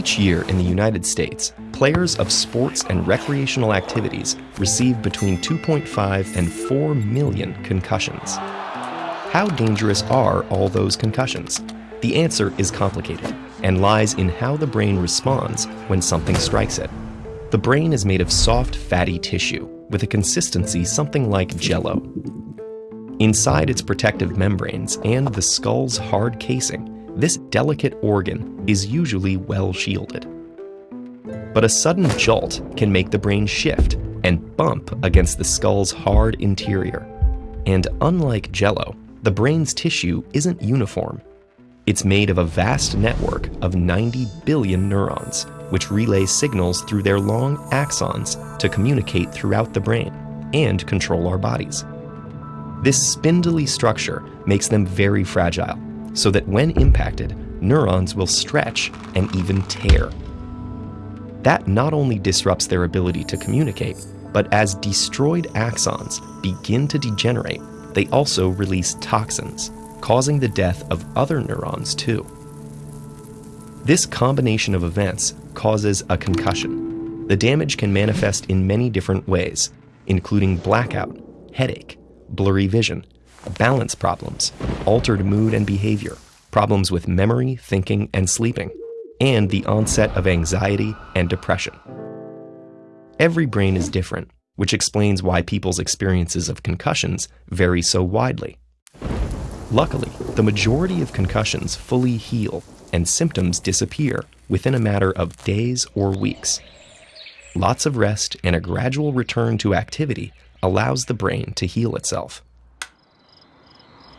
Each year in the United States, players of sports and recreational activities receive between 2.5 and 4 million concussions. How dangerous are all those concussions? The answer is complicated and lies in how the brain responds when something strikes it. The brain is made of soft, fatty tissue with a consistency something like jello. Inside its protective membranes and the skull's hard casing, this delicate organ is usually well shielded. But a sudden jolt can make the brain shift and bump against the skull's hard interior. And unlike jello, the brain's tissue isn't uniform. It's made of a vast network of 90 billion neurons, which relay signals through their long axons to communicate throughout the brain and control our bodies. This spindly structure makes them very fragile, so that when impacted, neurons will stretch and even tear. That not only disrupts their ability to communicate, but as destroyed axons begin to degenerate, they also release toxins, causing the death of other neurons too. This combination of events causes a concussion. The damage can manifest in many different ways, including blackout, headache, blurry vision, balance problems, altered mood and behavior, problems with memory, thinking, and sleeping, and the onset of anxiety and depression. Every brain is different, which explains why people's experiences of concussions vary so widely. Luckily, the majority of concussions fully heal and symptoms disappear within a matter of days or weeks. Lots of rest and a gradual return to activity allows the brain to heal itself.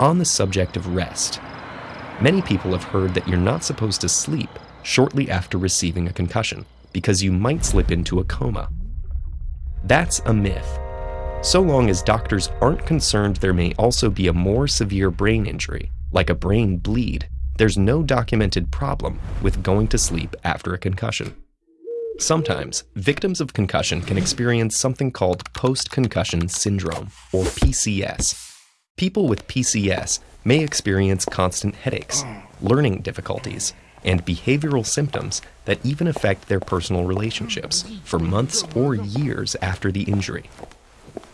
On the subject of rest, many people have heard that you're not supposed to sleep shortly after receiving a concussion because you might slip into a coma. That's a myth. So long as doctors aren't concerned there may also be a more severe brain injury, like a brain bleed, there's no documented problem with going to sleep after a concussion. Sometimes, victims of concussion can experience something called post-concussion syndrome, or PCS, People with PCS may experience constant headaches, learning difficulties, and behavioral symptoms that even affect their personal relationships for months or years after the injury.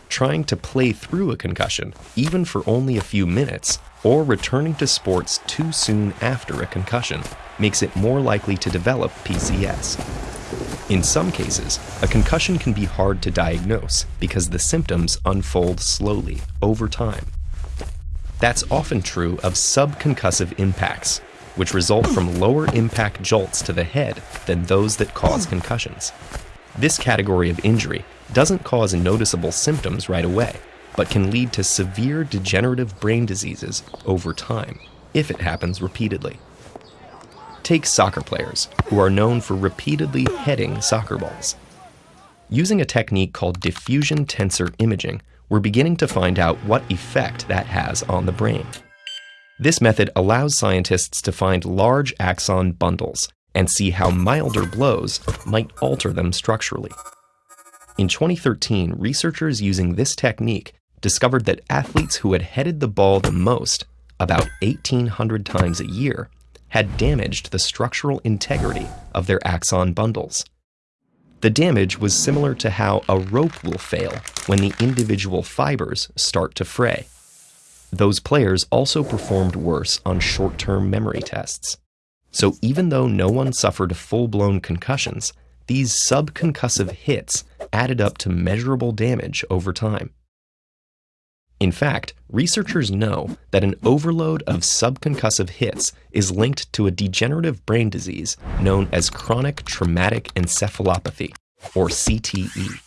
Trying to play through a concussion, even for only a few minutes, or returning to sports too soon after a concussion, makes it more likely to develop PCS. In some cases, a concussion can be hard to diagnose because the symptoms unfold slowly over time. That's often true of subconcussive impacts, which result from lower impact jolts to the head than those that cause concussions. This category of injury doesn't cause noticeable symptoms right away, but can lead to severe degenerative brain diseases over time, if it happens repeatedly. Take soccer players, who are known for repeatedly heading soccer balls. Using a technique called diffusion tensor imaging, we're beginning to find out what effect that has on the brain. This method allows scientists to find large axon bundles and see how milder blows might alter them structurally. In 2013, researchers using this technique discovered that athletes who had headed the ball the most, about 1,800 times a year, had damaged the structural integrity of their axon bundles. The damage was similar to how a rope will fail when the individual fibers start to fray. Those players also performed worse on short-term memory tests. So even though no one suffered full-blown concussions, these subconcussive hits added up to measurable damage over time. In fact, researchers know that an overload of subconcussive hits is linked to a degenerative brain disease known as chronic traumatic encephalopathy, or CTE.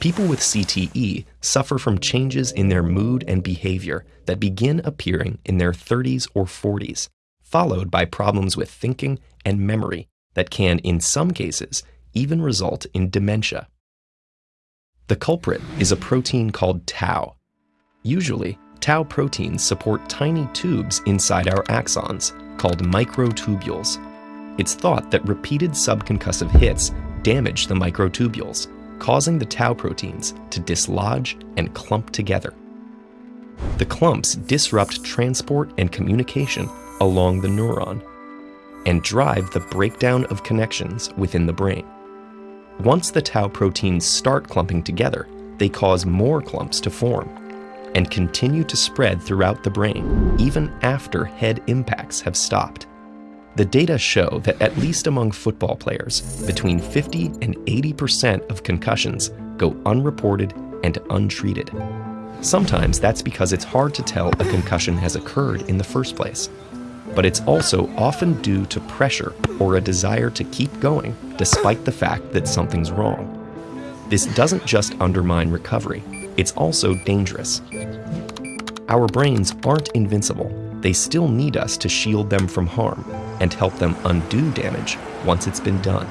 People with CTE suffer from changes in their mood and behavior that begin appearing in their 30s or 40s, followed by problems with thinking and memory that can, in some cases, even result in dementia. The culprit is a protein called tau, Usually, tau proteins support tiny tubes inside our axons, called microtubules. It's thought that repeated subconcussive hits damage the microtubules, causing the tau proteins to dislodge and clump together. The clumps disrupt transport and communication along the neuron. and drive the breakdown of connections within the brain. Once the tau proteins start clumping together, they cause more clumps to form and continue to spread throughout the brain even after head impacts have stopped. The data show that at least among football players, between 50 and 80% of concussions go unreported and untreated. Sometimes that's because it's hard to tell a concussion has occurred in the first place. But it's also often due to pressure or a desire to keep going despite the fact that something's wrong. This doesn't just undermine recovery, it's also dangerous. Our brains aren't invincible. They still need us to shield them from harm and help them undo damage once it's been done.